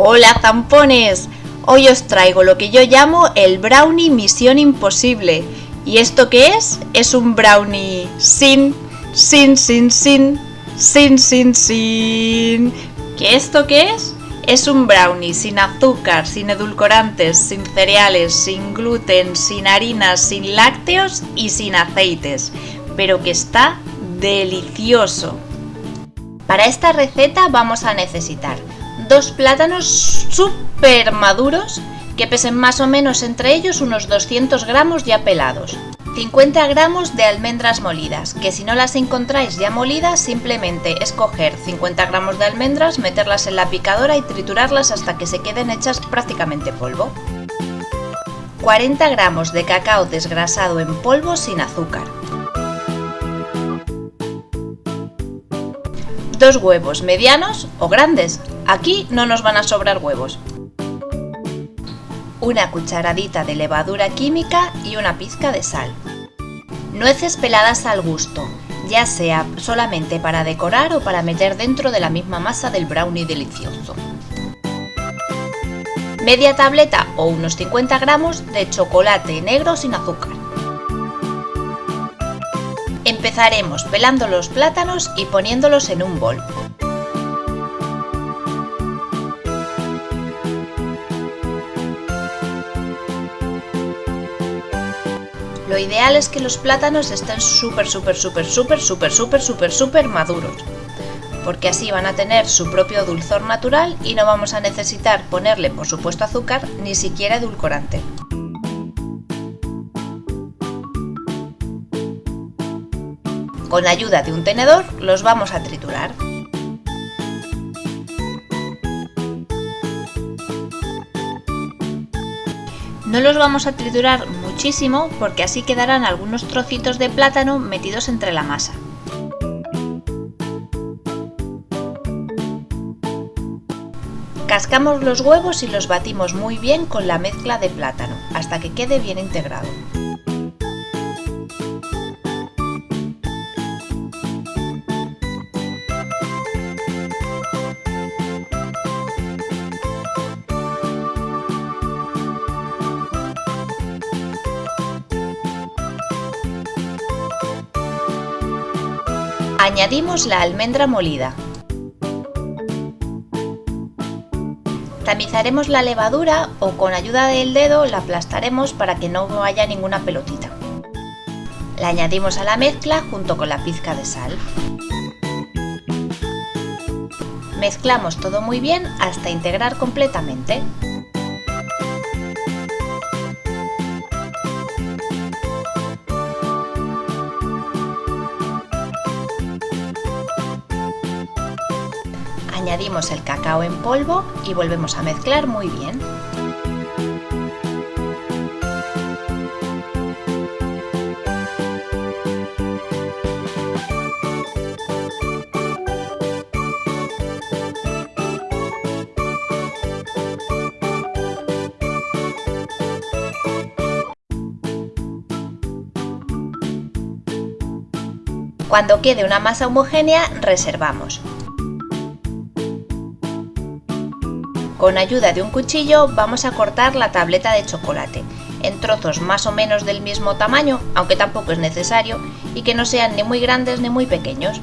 Hola zampones, hoy os traigo lo que yo llamo el brownie misión imposible. ¿Y esto qué es? Es un brownie sin, sin, sin, sin, sin, sin, sin. ¿Qué esto qué es? Es un brownie sin azúcar, sin edulcorantes, sin cereales, sin gluten, sin harinas, sin lácteos y sin aceites, pero que está delicioso. Para esta receta vamos a necesitar dos plátanos súper maduros que pesen más o menos entre ellos unos 200 gramos ya pelados. 50 gramos de almendras molidas, que si no las encontráis ya molidas, simplemente es coger 50 gramos de almendras, meterlas en la picadora y triturarlas hasta que se queden hechas prácticamente polvo. 40 gramos de cacao desgrasado en polvo sin azúcar. Dos huevos medianos o grandes, Aquí no nos van a sobrar huevos. Una cucharadita de levadura química y una pizca de sal. Nueces peladas al gusto, ya sea solamente para decorar o para meter dentro de la misma masa del brownie delicioso. Media tableta o unos 50 gramos de chocolate negro sin azúcar. Empezaremos pelando los plátanos y poniéndolos en un bol. Lo ideal es que los plátanos estén súper, súper, súper, súper, súper, súper, súper, súper maduros. Porque así van a tener su propio dulzor natural y no vamos a necesitar ponerle, por supuesto, azúcar, ni siquiera edulcorante. Con ayuda de un tenedor los vamos a triturar. No los vamos a triturar muchísimo porque así quedarán algunos trocitos de plátano metidos entre la masa. Cascamos los huevos y los batimos muy bien con la mezcla de plátano hasta que quede bien integrado. Añadimos la almendra molida. Tamizaremos la levadura o con ayuda del dedo la aplastaremos para que no haya ninguna pelotita. La añadimos a la mezcla junto con la pizca de sal. Mezclamos todo muy bien hasta integrar completamente. Añadimos el cacao en polvo y volvemos a mezclar muy bien. Cuando quede una masa homogénea, reservamos. Con ayuda de un cuchillo vamos a cortar la tableta de chocolate en trozos más o menos del mismo tamaño, aunque tampoco es necesario, y que no sean ni muy grandes ni muy pequeños.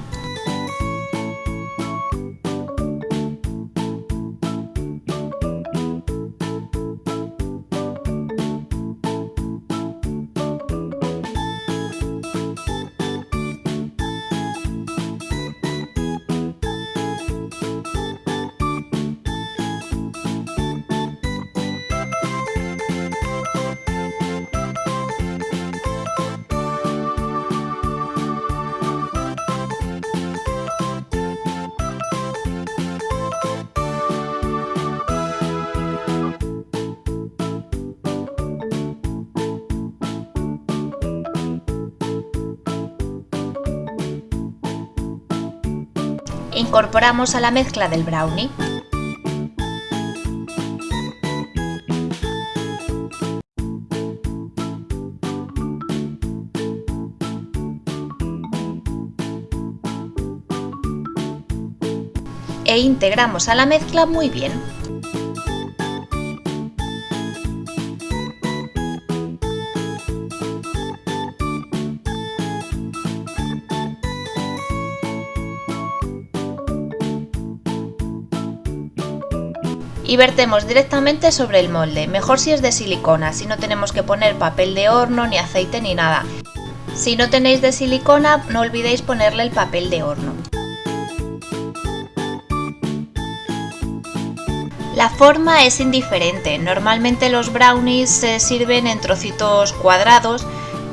Incorporamos a la mezcla del brownie. E integramos a la mezcla muy bien. Y vertemos directamente sobre el molde, mejor si es de silicona, si no tenemos que poner papel de horno, ni aceite, ni nada. Si no tenéis de silicona, no olvidéis ponerle el papel de horno. La forma es indiferente, normalmente los brownies se sirven en trocitos cuadrados,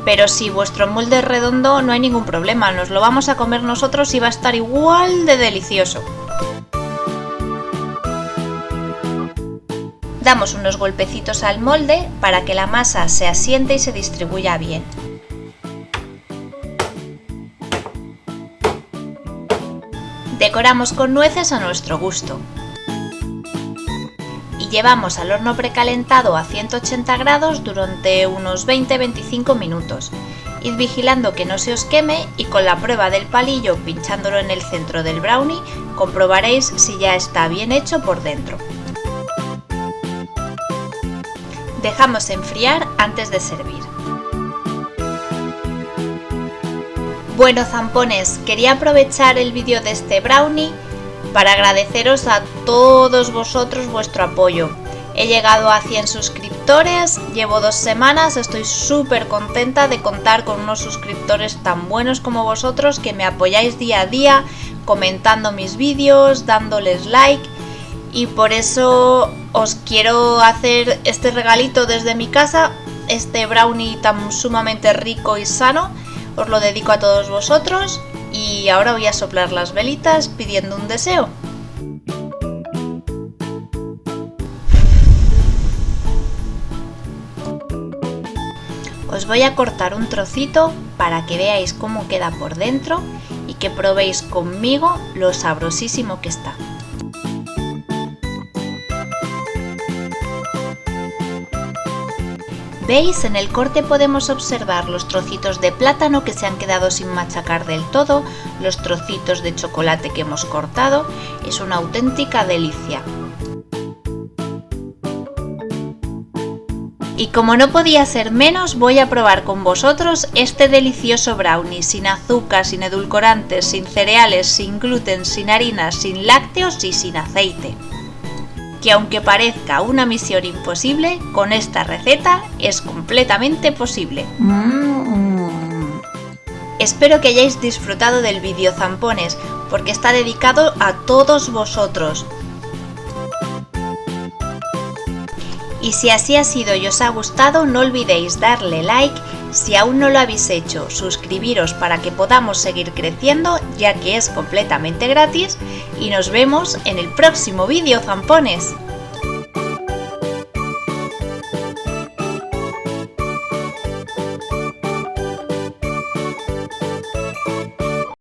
pero si vuestro molde es redondo no hay ningún problema, nos lo vamos a comer nosotros y va a estar igual de delicioso. Damos unos golpecitos al molde para que la masa se asiente y se distribuya bien. Decoramos con nueces a nuestro gusto. Y llevamos al horno precalentado a 180 grados durante unos 20-25 minutos. Id vigilando que no se os queme y con la prueba del palillo pinchándolo en el centro del brownie comprobaréis si ya está bien hecho por dentro. Dejamos enfriar antes de servir. Bueno zampones, quería aprovechar el vídeo de este brownie para agradeceros a todos vosotros vuestro apoyo. He llegado a 100 suscriptores, llevo dos semanas, estoy súper contenta de contar con unos suscriptores tan buenos como vosotros que me apoyáis día a día, comentando mis vídeos, dándoles like y por eso os quiero hacer este regalito desde mi casa, este brownie tan sumamente rico y sano os lo dedico a todos vosotros y ahora voy a soplar las velitas pidiendo un deseo. Os voy a cortar un trocito para que veáis cómo queda por dentro y que probéis conmigo lo sabrosísimo que está. ¿Veis? En el corte podemos observar los trocitos de plátano que se han quedado sin machacar del todo, los trocitos de chocolate que hemos cortado, es una auténtica delicia. Y como no podía ser menos, voy a probar con vosotros este delicioso brownie sin azúcar, sin edulcorantes, sin cereales, sin gluten, sin harinas, sin lácteos y sin aceite que aunque parezca una misión imposible, con esta receta es completamente posible. Mm. Espero que hayáis disfrutado del vídeo zampones, porque está dedicado a todos vosotros. Y si así ha sido y os ha gustado, no olvidéis darle like si aún no lo habéis hecho, suscribiros para que podamos seguir creciendo, ya que es completamente gratis, y nos vemos en el próximo vídeo, zampones.